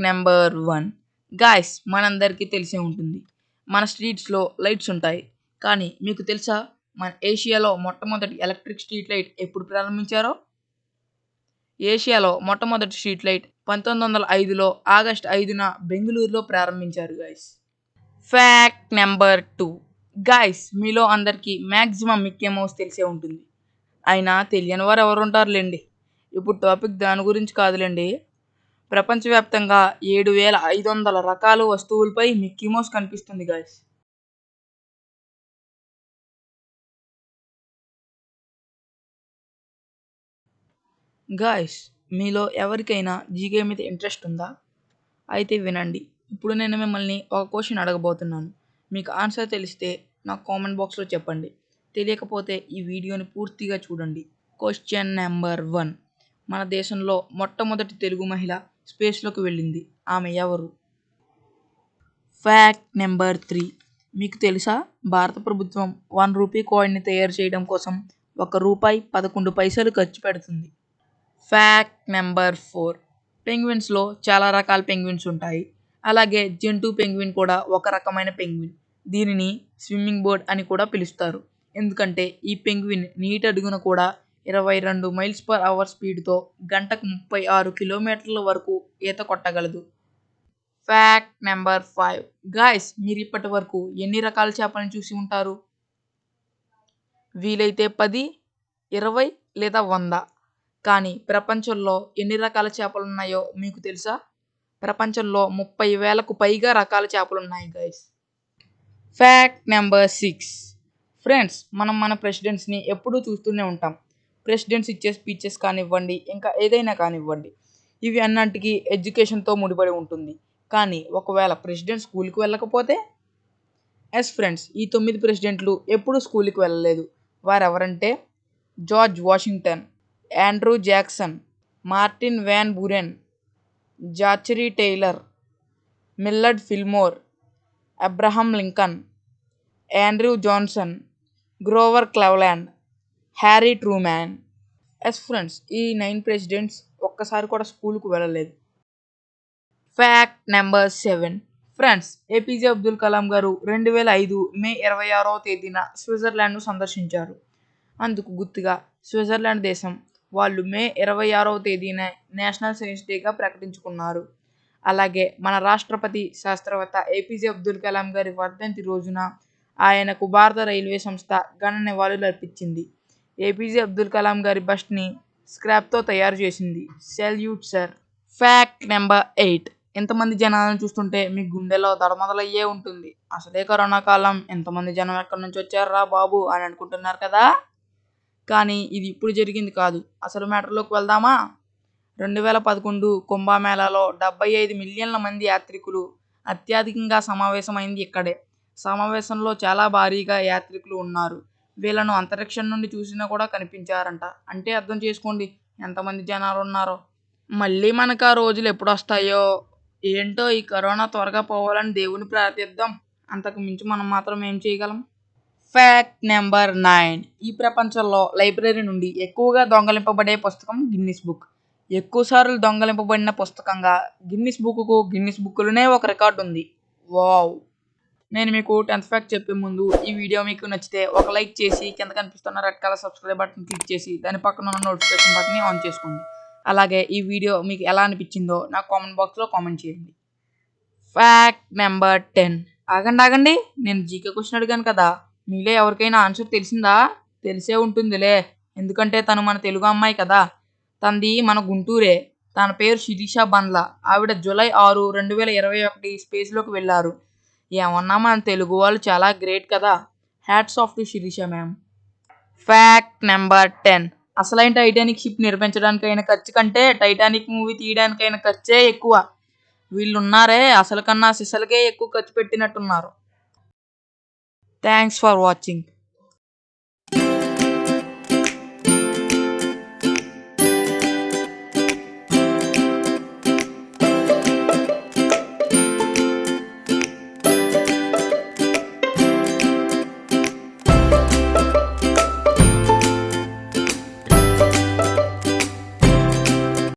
Number one. Guys మనందరికీ తెలిసే ఉంటుంది. మన స్ట్రీట్స్లో లైట్స్ ఉంటాయి. కానీ మీకు తెలుసా మన ఏషియాలో మొట్టమొదటి ఎలక్ట్రిక్ స్ట్రీట్ లైట్ ఎప్పుడు ప్రారంభించారో? ఏషియాలో మొట్టమొదటి స్ట్రీట్ లైట్ పంతొమ్మిది వందల ఐదులో ఆగస్ట్ ఐదున బెంగళూరులో ప్రారంభించారు guys. Fact number two. Guys మీలో అందరికీ మ్యాక్సిమం మిక్కీ మౌస్ తెలిసే ఉంటుంది. అయినా తెలియని వారు ఎవరుంటారులేండి ఇప్పుడు టాపిక్ దాని గురించి కాదులేండి. ప్రపంచవ్యాప్తంగా ఏడు వేల ఐదు వందల రకాల వస్తువులపై మిక్కీ మౌస్ కనిపిస్తుంది గాయస్ గాయస్ మీలో ఎవరికైనా జీకే మీద ఇంట్రెస్ట్ ఉందా? అయితే వినండి. ఇప్పుడు నేను మిమ్మల్ని ఒక క్వశ్చన్ అడగబోతున్నాను. మీకు ఆన్సర్ తెలిస్తే నాకు కామెంట్ బాక్స్లో చెప్పండి. తెలియకపోతే ఈ వీడియోని పూర్తిగా చూడండి. క్వశ్చన్ నెంబర్ వన్ మన దేశంలో మొట్టమొదటి తెలుగు మహిళ స్పేస్లోకి వెళ్ళింది. ఆమె ఎవరు? Fact number three. మీకు తెలుసా? భారత ప్రభుత్వం వన్ రూపీ కాయిన్ని తయారు చేయడం కోసం ఒక రూపాయి పదకొండు పైసలు ఖర్చు పెడుతుంది. Fact number four. పెంగ్విన్స్లో చాలా రకాల పెంగ్విన్స్ ఉంటాయి. అలాగే జంటు పెంగ్విన్ కూడా ఒక రకమైన పెంగ్విన్. దీనిని స్విమ్మింగ్ బోర్డ్ అని కూడా పిలుస్తారు. ఎందుకంటే ఈ పెంగ్విన్ నీటి అడుగున కూడా ఇరవై రెండు మైల్స్ పర్ అవర్ స్పీడ్తో గంటకు ముప్పై ఆరు కిలోమీటర్ల వరకు ఈత కొట్టగలదు. ఫ్యాక్ట్ నెంబర్ ఫైవ్ గాయస్ మీరు ఇప్పటి వరకు ఎన్ని రకాల చేపలను చూసి ఉంటారు? వీలైతే పది ఇరవై లేదా వంద. కానీ ప్రపంచంలో ఎన్ని రకాల చేపలు ఉన్నాయో మీకు తెలుసా? ప్రపంచంలో ముప్పై వేలకు పైగా రకాల చేపలు ఉన్నాయి guys fact number six friends మనం మన ప్రెసిడెంట్స్ని ఎప్పుడూ చూస్తూనే ఉంటాం. ప్రెసిడెంట్స్ ఇచ్చే స్పీచెస్ కానివ్వండి ఇంకా ఏదైనా కానివ్వండి ఇవి అన్నింటికి ఎడ్యుకేషన్తో ముడిపడి ఉంటుంది. కానీ ఒకవేళ ప్రెసిడెంట్ స్కూల్కి వెళ్ళకపోతే ఎస్ ఫ్రెండ్స్ ఈ తొమ్మిది ప్రెసిడెంట్లు ఎప్పుడూ స్కూల్కి వెళ్ళలేదు. వారెవరంటే George Washington Andrew Jackson Martin Van Buren Zachary Taylor Millard Fillmore Abraham Lincoln Andrew Johnson Grover Cleveland Harry Truman yes friends ఈ నైన్ ప్రెసిడెంట్స్ ఒక్కసారి కూడా స్కూల్కు వెళ్ళలేదు. Fact number seven friends APJ Abdul Kalam garu రెండు వేల ఐదు మే ఇరవై ఆరవ తేదీన స్విట్జర్లాండ్ను సందర్శించారు. అందుకు గుర్తుగా స్విట్జర్లాండ్ దేశం వాళ్ళు మే ఇరవై ఆరవ తేదీన నేషనల్ సైన్స్ డేగా ప్రకటించుకున్నారు. అలాగే మన రాష్ట్రపతి శాస్త్రవేత్త ఏపీజే అబ్దుల్ కలాం గారి వర్ధంతి రోజున ఆయనకు భారత రైల్వే సంస్థ ఘన నివాళులు అర్పించింది ఏపీజే అబ్దుల్ కలాం గారి బస్ట్ని స్క్రాప్తో తయారు చేసింది. Salute sir. Fact number eight. ఎంతమంది జనాలను చూస్తుంటే మీ గుండెలో దడమదలయ్యే ఉంటుంది. అసలే కరోనా కాలం. ఎంతమంది జనం ఎక్కడి నుంచి వచ్చారా బాబు అని అనుకుంటున్నారు కదా? కానీ ఇది ఇప్పుడు జరిగింది కాదు. అసలు మ్యాటర్లోకి వెళ్దామా? రెండు వేల పదకొండు కుంభమేళాలో డెబ్బై ఐదు మిలియన్ల మంది యాత్రికులు అత్యధికంగా సమావేశమైంది ఇక్కడే. సమావేశంలో చాలా భారీగా యాత్రికులు ఉన్నారు. వీళ్ళను అంతరిక్షం నుండి చూసినా కూడా కనిపించారంట. అంటే అర్థం చేసుకోండి ఎంతమంది జనాలు ఉన్నారో. మళ్ళీ మనకు ఆ రోజులు ఎప్పుడు వస్తాయో? ఏంటో ఈ కరోనా త్వరగా పోవాలని దేవుని ప్రార్థిద్దాం. అంతకు మించి మనం మాత్రం ఏం చేయగలం? ఫ్యాక్ట్ నెంబర్ నైన్ ఈ ప్రపంచంలో లైబ్రరీ నుండి ఎక్కువగా దొంగలింపబడే పుస్తకం గిన్నిస్ బుక్ ఎక్కువసార్లు దొంగలింపబడిన పుస్తకంగా గిన్నిస్ బుక్కు గిన్నిస్ బుక్లోనే ఒక రికార్డు ఉంది. వావ్ నేను మీకు టెన్త్ ఫ్యాక్ట్ చెప్పే ముందు ఈ వీడియో మీకు నచ్చితే ఒక లైక్ చేసి కింద కనిపిస్తున్న red colour subscribe button click చేసి దాని పక్కన ఉన్న నోటిఫికేషన్ బటన్ని ఆన్ చేసుకోండి. అలాగే ఈ వీడియో మీకు ఎలా అనిపించిందో నాకు కామెంట్ బాక్స్లో కామెంట్ చేయండి. ఫ్యాక్ట్ నెంబర్ టెన్ ఆగండి ఆగండి. నేను జీకే క్వశ్చన్ అడిగాను కదా. మీలో ఎవరికైనా ఆన్సర్ తెలిసిందా? తెలిసే ఉంటుందిలే. ఎందుకంటే తను మన తెలుగు అమ్మాయి కదా. తనది మన గుంటూరే. తన పేరు శిరీష బండ్ల. ఆవిడ జూలై ఆరు రెండు వేల ఇరవై ఒకటి స్పేస్లోకి వెళ్ళారు. ఏమన్నా మన తెలుగు వాళ్ళు చాలా గ్రేట్ కదా. Hats off to Shirisha ma'am fact number ten అసలైన టైటానిక్ షిప్ నిర్మించడానికైన ఖర్చు కంటే టైటానిక్ మూవీ తీయడానికైన ఖర్చే ఎక్కువ. వీళ్ళున్నారే అసలు కన్నా సిసలకే ఎక్కువ ఖర్చు పెట్టినట్టున్నారు. Thanks for watching